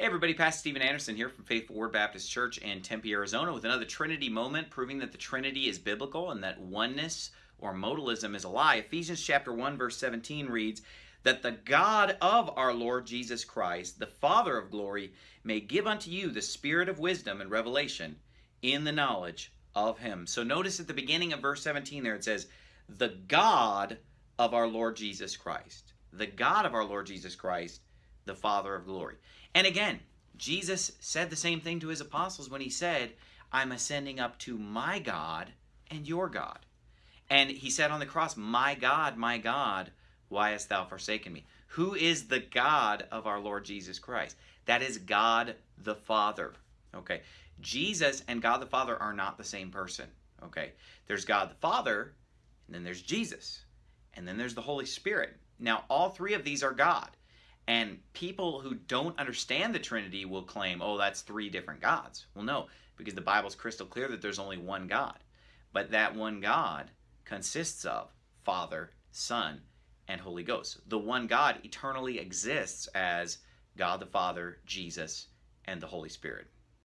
Hey everybody, Pastor Steven Anderson here from Faithful Word Baptist Church in Tempe, Arizona with another Trinity moment proving that the Trinity is biblical and that oneness or modalism is a lie. Ephesians chapter 1 verse 17 reads that the God of our Lord Jesus Christ, the Father of glory, may give unto you the spirit of wisdom and revelation in the knowledge of him. So notice at the beginning of verse 17 there it says, the God of our Lord Jesus Christ. The God of our Lord Jesus Christ, the Father of glory. And again, Jesus said the same thing to his apostles when he said, I'm ascending up to my God and your God. And he said on the cross, My God, my God, why hast thou forsaken me? Who is the God of our Lord Jesus Christ? That is God the Father. Okay. Jesus and God the Father are not the same person. Okay. There's God the Father, and then there's Jesus, and then there's the Holy Spirit. Now, all three of these are God. And people who don't understand the Trinity will claim, oh, that's three different gods. Well, no, because the Bible's crystal clear that there's only one God. But that one God consists of Father, Son, and Holy Ghost. The one God eternally exists as God the Father, Jesus, and the Holy Spirit.